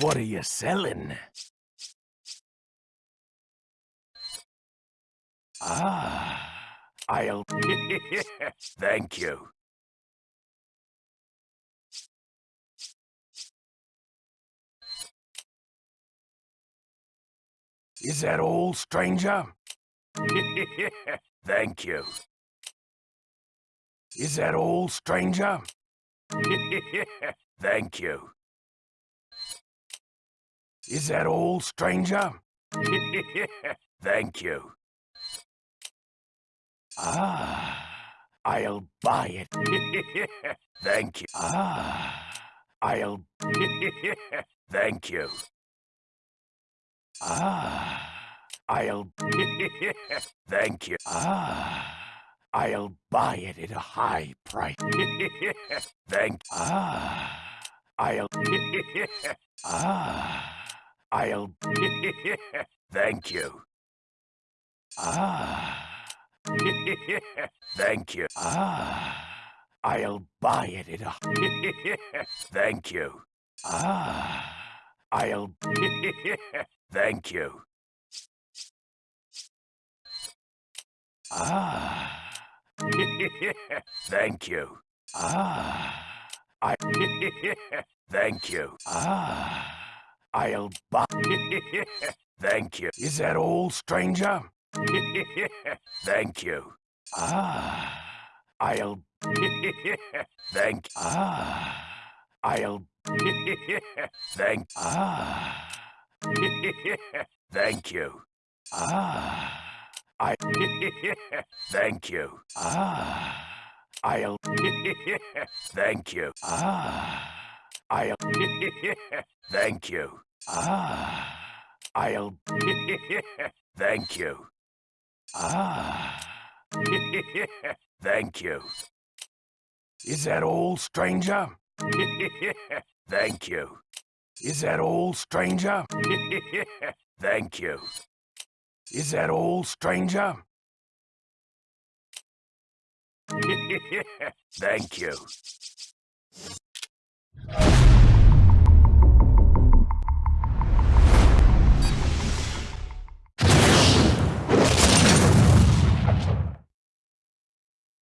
What are you selling? Ah, I'll... Thank you. Is that all, stranger? Thank you. Is that all, stranger? Thank you. Is that all, stranger? Thank you. Ah, I'll buy it. Thank you. Ah, I'll... Thank you. Ah, I'll... Thank you. Ah, I'll buy it at a high price. Thank... You. Ah, I'll... Ah, I'll... Thank you. Ah... Thank you. Ah, I'll buy it at a... Thank you. Ah, I'll... Thank you. Ah. Thank you. Ah. I... Thank you. Ah. I'll buy... Thank you. Is that all, stranger? Thank you. Ah. I'll... Thank... Ah. I'll... Thank... Ah. Thank you. Ah. I... Thank you. Ah. I'll... Thank you. Ah. I'll... Thank you. Ah. I'll... Thank you. Ah. Thank you. Is that all, stranger? Thank you. Is that all, stranger? Thank you. Is that all, stranger? Thank you.